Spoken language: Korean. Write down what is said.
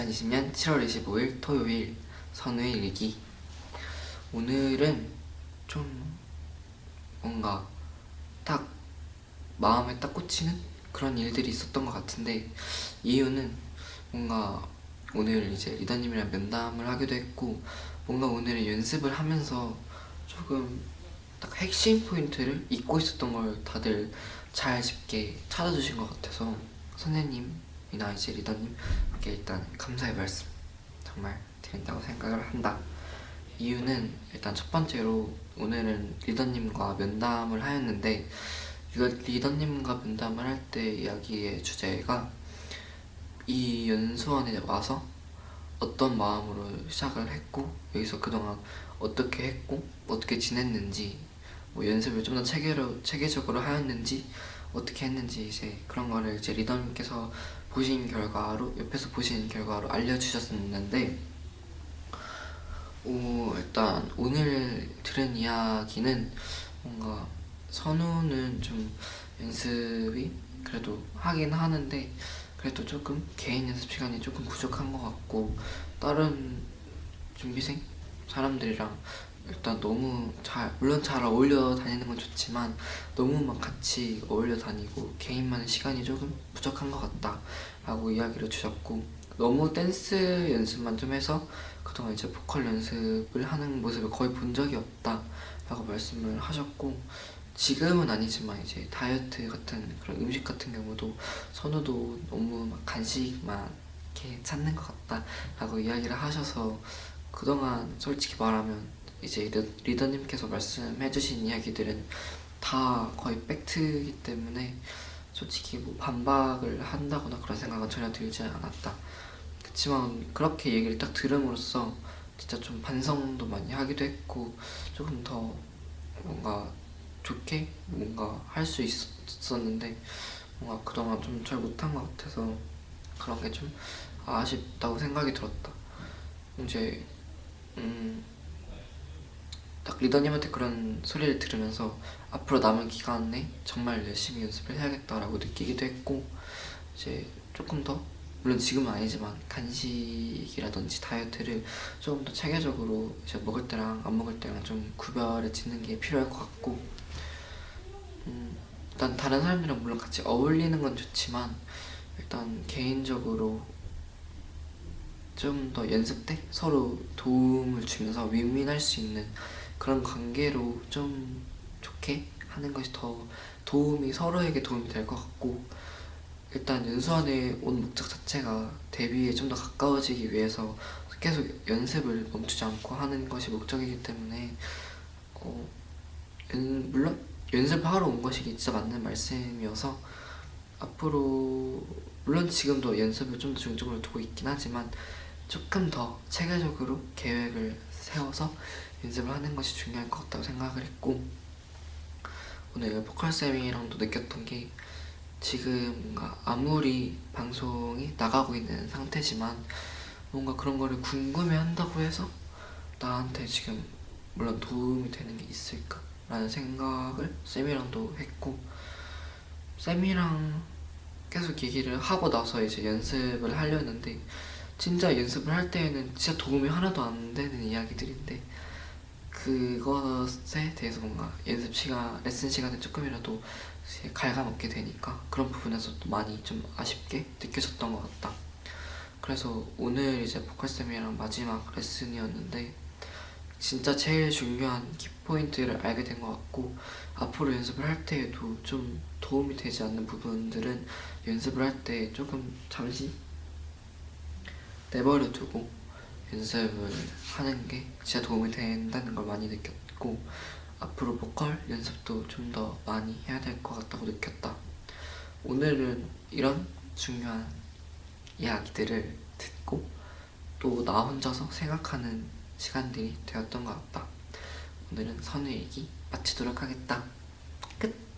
2020년 7월 25일 토요일 선우의 일기. 오늘은 좀 뭔가 딱 마음에 딱 꽂히는 그런 일들이 있었던 것 같은데 이유는 뭔가 오늘 이제 리더님이랑 면담을 하기도 했고 뭔가 오늘은 연습을 하면서 조금 딱 핵심 포인트를 잊고 있었던 걸 다들 잘 짚게 찾아주신 것 같아서 선생님 이나 이제 리더님께 일단 감사의 말씀 정말 드린다고 생각을 한다. 이유는 일단 첫 번째로 오늘은 리더님과 면담을 하였는데 리더님과 면담을 할 때 이야기의 주제가 이 연수원에 와서 어떤 마음으로 시작을 했고 여기서 그동안 어떻게 했고 어떻게 지냈는지 뭐 연습을 좀 더 체계로, 체계적으로 하였는지 어떻게 했는지 이제 그런 거를 이제 리더님께서 보신 결과로 옆에서 보신 결과로 알려주셨었는데 오, 일단 오늘 들은 이야기는 뭔가 선우는 좀 연습이 그래도 하긴 하는데 그래도 조금 개인 연습 시간이 조금 부족한 것 같고 다른 준비생 사람들이랑 일단 너무 잘 물론 잘 어울려 다니는 건 좋지만 너무 막 같이 어울려 다니고 개인만의 시간이 조금 부족한 것 같다 라고 이야기를 주셨고 너무 댄스 연습만 좀 해서 그동안 이제 보컬 연습을 하는 모습을 거의 본 적이 없다 라고 말씀을 하셨고 지금은 아니지만 이제 다이어트 같은 그런 음식 같은 경우도 선우도 너무 막 간식만 이렇게 찾는 것 같다 라고 이야기를 하셔서 그동안 솔직히 말하면 이제 리더 님께서 말씀해주신 이야기들은 다 거의 팩트이기 때문에 솔직히 뭐 반박을 한다거나 그런 생각은 전혀 들지 않았다. 그렇지만 그렇게 얘기를 딱 들음으로써 진짜 좀 반성도 많이 하기도 했고 조금 더 뭔가 좋게 뭔가 할 수 있었는데 뭔가 그동안 좀 잘 못한 것 같아서 그런 게 좀 아쉽다고 생각이 들었다. 이제 음, 딱 리더님한테 그런 소리를 들으면서 앞으로 남은 기간에 정말 열심히 연습을 해야겠다라고 느끼기도 했고 이제 조금 더 물론 지금은 아니지만 간식이라든지 다이어트를 조금 더 체계적으로 이제 먹을 때랑 안 먹을 때랑 좀 구별을 짓는 게 필요할 것 같고 음, 일단 다른 사람들이랑 물론 같이 어울리는 건 좋지만 일단 개인적으로 좀 더 연습 때 서로 도움을 주면서 윈윈할 수 있는 그런 관계로 좀 좋게 하는 것이 더 도움이 서로에게 도움이 될 것 같고 일단 연수원에 온 목적 자체가 데뷔에 좀 더 가까워지기 위해서 계속 연습을 멈추지 않고 하는 것이 목적이기 때문에 어, 연, 물론 연습하러 온 것이 진짜 맞는 말씀이어서 앞으로 물론 지금도 연습을 좀 더 중점으로 두고 있긴 하지만 조금 더 체계적으로 계획을 세워서 연습을 하는 것이 중요할 것 같다고 생각을 했고 오늘 보컬쌤이랑도 느꼈던 게 지금 뭔가 아무리 방송이 나가고 있는 상태지만 뭔가 그런 거를 궁금해 한다고 해서 나한테 지금 물론 도움이 되는 게 있을까? 라는 생각을 쌤이랑도 했고 쌤이랑 계속 얘기를 하고 나서 이제 연습을 하려는데 진짜 연습을 할 때에는 진짜 도움이 하나도 안 되는 이야기들인데 그것에 대해서 뭔가 연습 시간, 레슨 시간에 조금이라도 갉아먹게 되니까 그런 부분에서 도 많이 좀 아쉽게 느껴졌던 것 같다. 그래서 오늘 이제 보컬쌤이랑 마지막 레슨이었는데 진짜 제일 중요한 키포인트를 알게 된 것 같고 앞으로 연습을 할 때에도 좀 도움이 되지 않는 부분들은 연습을 할 때 조금 잠시 내버려 두고 연습을 하는 게 진짜 도움이 된다는 걸 많이 느꼈고 앞으로 보컬 연습도 좀 더 많이 해야 될 것 같다고 느꼈다. 오늘은 이런 중요한 이야기들을 듣고 또 나 혼자서 생각하는 시간들이 되었던 것 같다. 오늘은 선우 얘기 마치도록 하겠다. 끝!